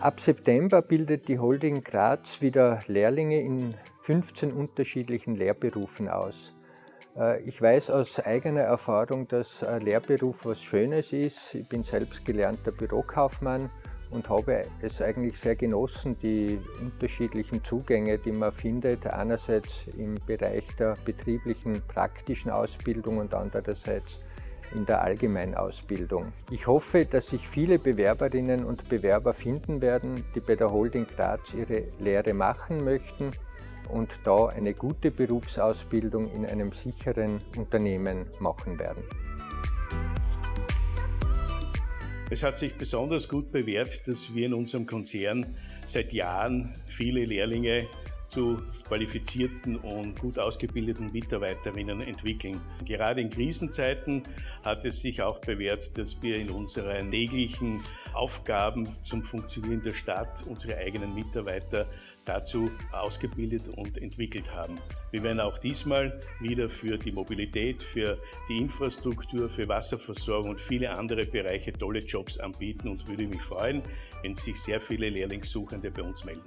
Ab September bildet die Holding Graz wieder Lehrlinge in 15 unterschiedlichen Lehrberufen aus. Äh, ich weiß aus eigener Erfahrung, dass ein Lehrberuf was Schönes ist. Ich bin selbst gelernter Bürokaufmann und habe es eigentlich sehr genossen, die unterschiedlichen Zugänge, die man findet, einerseits im Bereich der betrieblichen praktischen Ausbildung und andererseits in der Allgemeinausbildung. Ich hoffe, dass sich viele Bewerberinnen und Bewerber finden werden, die bei der Holding Graz ihre Lehre machen möchten und da eine gute Berufsausbildung in einem sicheren Unternehmen machen werden. Es hat sich besonders gut bewährt, dass wir in unserem Konzern seit Jahren viele Lehrlinge zu qualifizierten und gut ausgebildeten Mitarbeiterinnen entwickeln. Gerade in Krisenzeiten hat es sich auch bewährt, dass wir in unseren täglichen Aufgaben zum Funktionieren der Stadt unsere eigenen Mitarbeiter dazu ausgebildet und entwickelt haben. Wir werden auch diesmal wieder für die Mobilität, für die Infrastruktur, für Wasserversorgung und viele andere Bereiche tolle Jobs anbieten und würde mich freuen, wenn sich sehr viele Lehrlingssuchende bei uns melden.